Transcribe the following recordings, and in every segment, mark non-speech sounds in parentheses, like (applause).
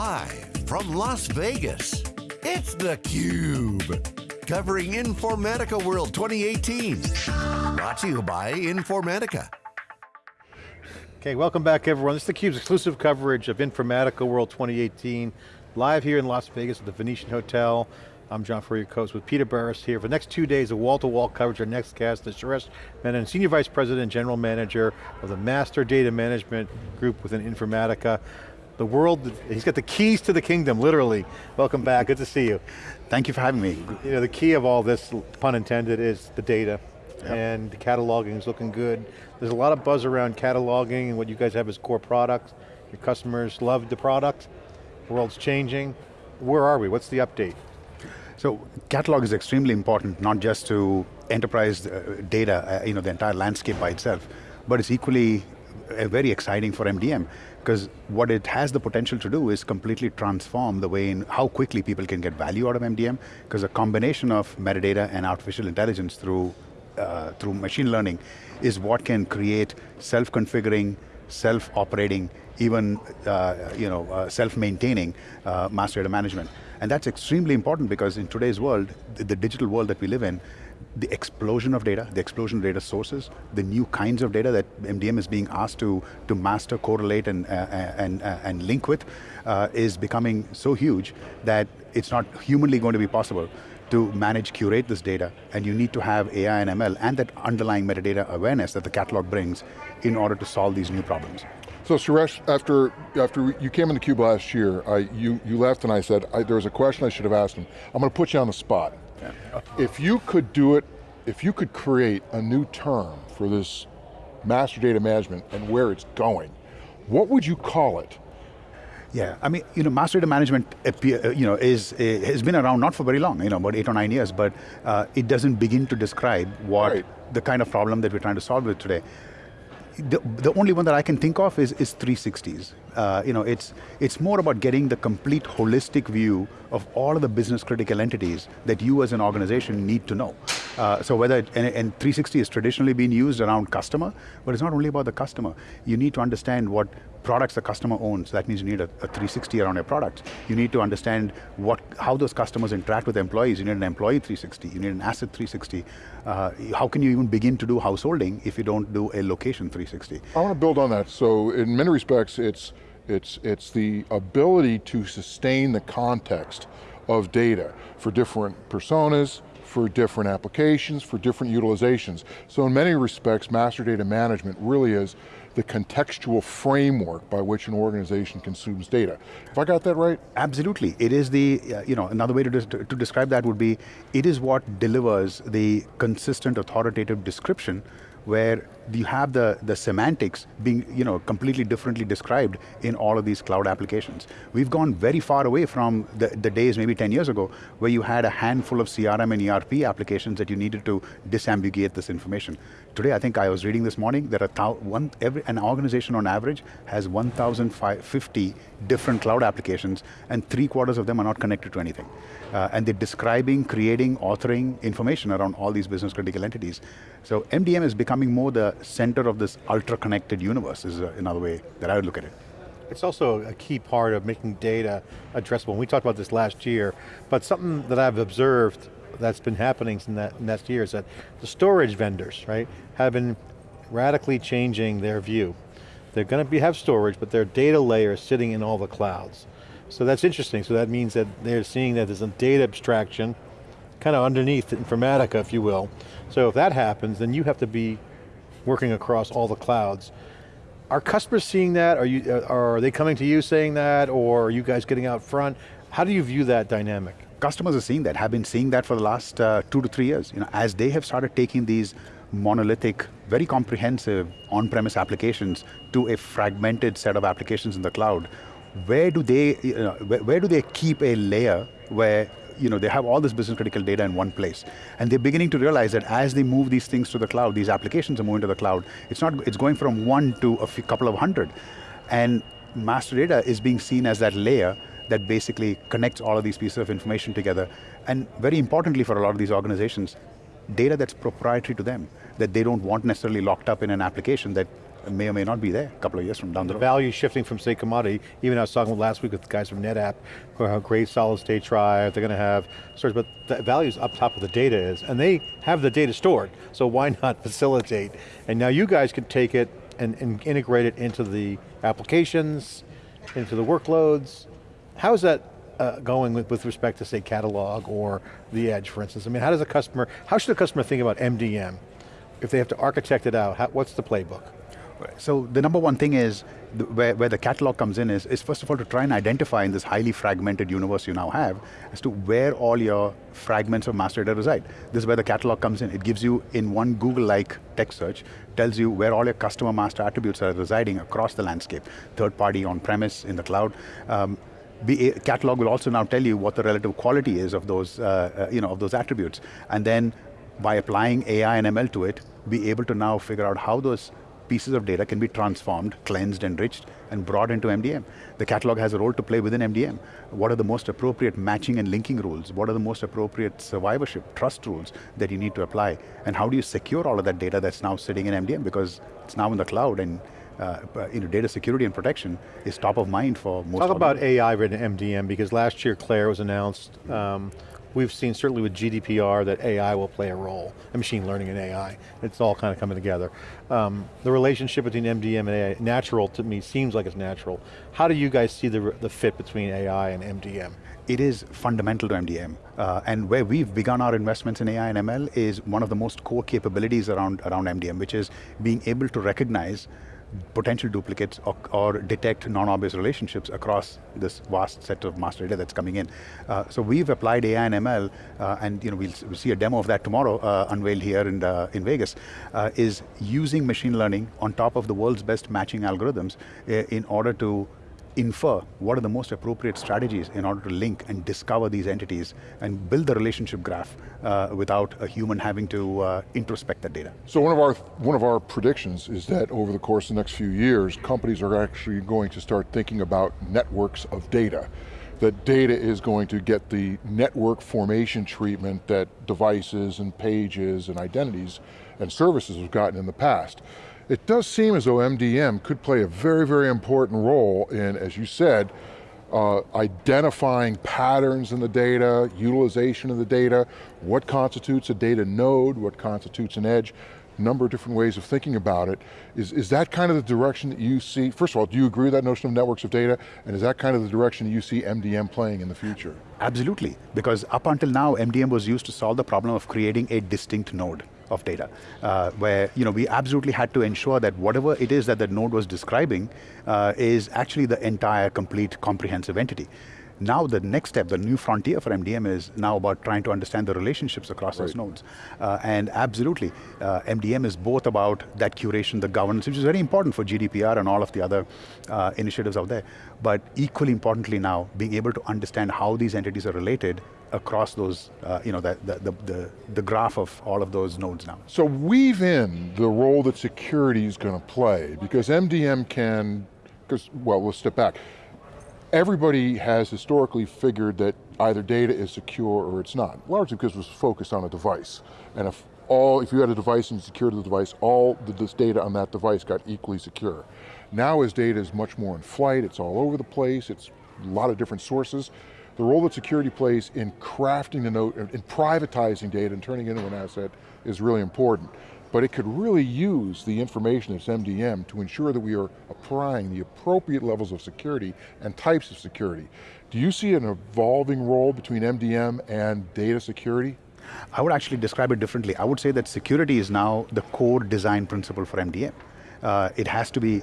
Live from Las Vegas, it's theCUBE. Covering Informatica World 2018. Brought to you by Informatica. Okay, welcome back everyone. This is theCUBE's exclusive coverage of Informatica World 2018. Live here in Las Vegas at the Venetian Hotel. I'm John Furrier, host with Peter Burris here for the next two days of wall-to-wall -wall coverage. Our next guest is Suresh Menon, Senior Vice President and General Manager of the Master Data Management Group within Informatica. The world, he's got the keys to the kingdom, literally. Welcome back, good to see you. Thank you for having me. You know, the key of all this, pun intended, is the data. Yep. And the cataloging is looking good. There's a lot of buzz around cataloging and what you guys have as core products. Your customers love the product. The world's changing. Where are we? What's the update? So catalog is extremely important, not just to enterprise uh, data, uh, you know, the entire landscape by itself, but it's equally uh, very exciting for MDM because what it has the potential to do is completely transform the way in how quickly people can get value out of MDM, because a combination of metadata and artificial intelligence through, uh, through machine learning is what can create self-configuring, self-operating, even uh, you know, uh, self-maintaining uh, master data management. And that's extremely important because in today's world, the, the digital world that we live in, the explosion of data, the explosion of data sources, the new kinds of data that MDM is being asked to, to master, correlate, and, uh, uh, and, uh, and link with uh, is becoming so huge that it's not humanly going to be possible to manage, curate this data, and you need to have AI and ML and that underlying metadata awareness that the catalog brings in order to solve these new problems. So Suresh, after after you came into CUBE last year, I, you, you left and I said, I, there was a question I should have asked him. I'm going to put you on the spot. If you could do it, if you could create a new term for this master data management and where it's going, what would you call it? Yeah, I mean, you know, master data management, uh, you know, is has been around not for very long, you know, about eight or nine years, but uh, it doesn't begin to describe what right. the kind of problem that we're trying to solve with today the, the only one that I can think of is, is 360s. Uh, you know, it's, it's more about getting the complete holistic view of all of the business critical entities that you as an organization need to know. Uh, so whether, and, and 360 has traditionally been used around customer, but it's not only about the customer. You need to understand what products the customer owns. That means you need a, a 360 around your products. You need to understand what, how those customers interact with employees. You need an employee 360, you need an asset 360. Uh, how can you even begin to do householding if you don't do a location 360? I want to build on that. So in many respects, it's, it's, it's the ability to sustain the context of data for different personas, for different applications, for different utilizations. So in many respects, master data management really is the contextual framework by which an organization consumes data. Have I got that right? Absolutely, it is the, uh, you know, another way to, to, to describe that would be, it is what delivers the consistent authoritative description where you have the, the semantics being you know, completely differently described in all of these cloud applications. We've gone very far away from the, the days maybe 10 years ago where you had a handful of CRM and ERP applications that you needed to disambiguate this information. Today, I think I was reading this morning that a one, every, an organization on average has 1,050 different cloud applications and three quarters of them are not connected to anything. Uh, and they're describing, creating, authoring information around all these business critical entities. So MDM is becoming more the center of this ultra-connected universe is uh, another way that I would look at it. It's also a key part of making data addressable. We talked about this last year, but something that I've observed that's been happening in that next year is that the storage vendors, right, have been radically changing their view. They're going to have storage, but their data layer is sitting in all the clouds. So that's interesting. So that means that they're seeing that there's a data abstraction, kind of underneath Informatica, if you will. So if that happens, then you have to be working across all the clouds. Are customers seeing that? Are, you, uh, are they coming to you saying that, or are you guys getting out front? How do you view that dynamic? Customers are seeing that, have been seeing that for the last uh, two to three years. You know, as they have started taking these monolithic, very comprehensive on-premise applications to a fragmented set of applications in the cloud, where do they, you know, where, where do they keep a layer where you know, they have all this business critical data in one place. And they're beginning to realize that as they move these things to the cloud, these applications are moving to the cloud, it's not, it's going from one to a few, couple of hundred. And master data is being seen as that layer that basically connects all of these pieces of information together. And very importantly for a lot of these organizations, data that's proprietary to them, that they don't want necessarily locked up in an application that may or may not be there a couple of years from down the, the road. value shifting from say commodity, even I was talking last week with the guys from NetApp, who have great solid state drive, they're going to have storage, but the value's up top of the data is, and they have the data stored, so why (laughs) not facilitate? And now you guys can take it and, and integrate it into the applications, into the workloads. How's that uh, going with, with respect to say catalog or the edge, for instance? I mean, how does a customer, how should a customer think about MDM? If they have to architect it out, how, what's the playbook? So the number one thing is, the, where, where the catalog comes in is, is first of all to try and identify in this highly fragmented universe you now have, as to where all your fragments of master data reside. This is where the catalog comes in. It gives you, in one Google-like text search, tells you where all your customer master attributes are residing across the landscape, third party, on-premise, in the cloud. Um, be, catalog will also now tell you what the relative quality is of those, uh, uh, you know, of those attributes. And then by applying AI and ML to it, be able to now figure out how those pieces of data can be transformed, cleansed, enriched, and brought into MDM. The catalog has a role to play within MDM. What are the most appropriate matching and linking rules? What are the most appropriate survivorship, trust rules that you need to apply? And how do you secure all of that data that's now sitting in MDM? Because it's now in the cloud and uh, you know, data security and protection is top of mind for most Talk about AI written MDM, because last year CLAIRE was announced. Um, we've seen certainly with GDPR that AI will play a role, and machine learning and AI. It's all kind of coming together. Um, the relationship between MDM and AI, natural to me, seems like it's natural. How do you guys see the, the fit between AI and MDM? It is fundamental to MDM. Uh, and where we've begun our investments in AI and ML is one of the most core capabilities around, around MDM, which is being able to recognize potential duplicates or, or detect non-obvious relationships across this vast set of master data that's coming in. Uh, so we've applied AI and ML, uh, and you know, we'll, we'll, see a demo of that tomorrow, uh, unveiled here in, uh, in Vegas, uh, is using machine learning on top of the world's best matching algorithms uh, in order to infer what are the most appropriate strategies in order to link and discover these entities and build the relationship graph uh, without a human having to uh, introspect that data. So one of our one of our predictions is that over the course of the next few years, companies are actually going to start thinking about networks of data. That data is going to get the network formation treatment that devices and pages and identities and services have gotten in the past. It does seem as though MDM could play a very, very important role in, as you said, uh, identifying patterns in the data, utilization of the data, what constitutes a data node, what constitutes an edge, number of different ways of thinking about it. Is, is that kind of the direction that you see, first of all, do you agree with that notion of networks of data? And is that kind of the direction you see MDM playing in the future? Absolutely, because up until now, MDM was used to solve the problem of creating a distinct node of data, uh, where you know, we absolutely had to ensure that whatever it is that the node was describing uh, is actually the entire, complete, comprehensive entity. Now the next step, the new frontier for MDM is now about trying to understand the relationships across right. those nodes. Uh, and absolutely, uh, MDM is both about that curation, the governance, which is very important for GDPR and all of the other uh, initiatives out there. But equally importantly now, being able to understand how these entities are related across those, uh, you know, the, the, the, the, graph of all of those nodes now. So weave in the role that security is going to play, because MDM can, because, well, we'll step back everybody has historically figured that either data is secure or it's not, largely because it was focused on a device. And if all, if you had a device and secured the device, all the, this data on that device got equally secure. Now as data is much more in flight, it's all over the place, it's a lot of different sources, the role that security plays in crafting the note, in privatizing data and turning it into an asset is really important but it could really use the information that's MDM to ensure that we are applying the appropriate levels of security and types of security. Do you see an evolving role between MDM and data security? I would actually describe it differently. I would say that security is now the core design principle for MDM. Uh, it has to be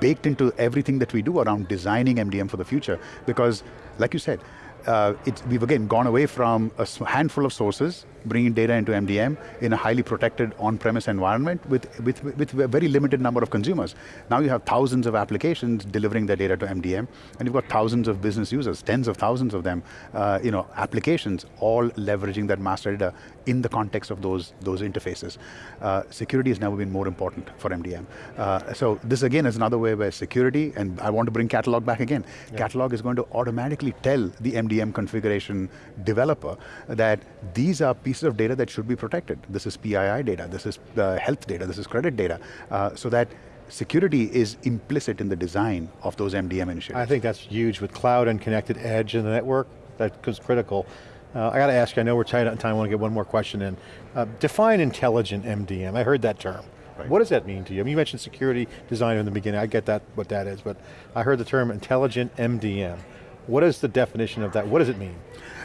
baked into everything that we do around designing MDM for the future because, like you said, uh, we've again gone away from a handful of sources, bringing data into MDM in a highly protected on-premise environment with, with, with a very limited number of consumers. Now you have thousands of applications delivering their data to MDM, and you've got thousands of business users, tens of thousands of them, uh, you know, applications, all leveraging that master data in the context of those, those interfaces. Uh, security has never been more important for MDM. Uh, so this again is another way where security, and I want to bring catalog back again. Yeah. Catalog is going to automatically tell the MDM configuration developer that these are pieces of data that should be protected. This is PII data, this is uh, health data, this is credit data, uh, so that security is implicit in the design of those MDM initiatives. I think that's huge with cloud and connected edge and the network, that is critical. Uh, I got to ask you, I know we're tight on time, I want to get one more question in. Uh, define intelligent MDM, I heard that term. Right. What does that mean to you? I mean, you mentioned security design in the beginning, I get that, what that is, but I heard the term intelligent MDM. What is the definition of that? What does it mean?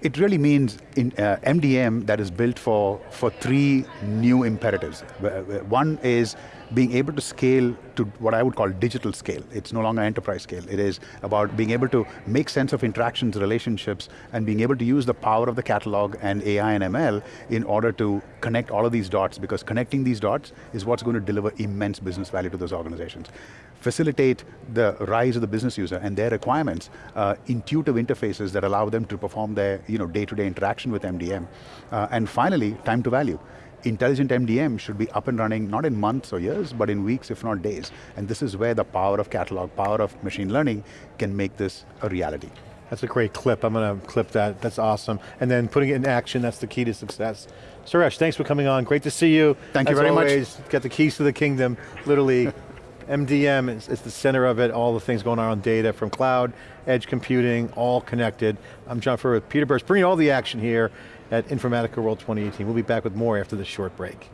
It really means in uh, MDM that is built for, for three new imperatives. One is being able to scale to what I would call digital scale. It's no longer enterprise scale. It is about being able to make sense of interactions, relationships, and being able to use the power of the catalog and AI and ML in order to connect all of these dots, because connecting these dots is what's going to deliver immense business value to those organizations. Facilitate the rise of the business user and their requirements, uh, intuitive interfaces that allow them to perform their you know, day-to-day -day interaction with MDM. Uh, and finally, time to value intelligent MDM should be up and running, not in months or years, but in weeks, if not days. And this is where the power of catalog, power of machine learning can make this a reality. That's a great clip, I'm going to clip that, that's awesome. And then putting it in action, that's the key to success. Suresh, thanks for coming on, great to see you. Thank As you very always, much. got the keys to the kingdom, literally. (laughs) MDM is, is, the center of it, all the things going on on data from cloud, edge computing, all connected. I'm John Furrier with Peter Burris, bringing all the action here at Informatica World 2018. We'll be back with more after this short break.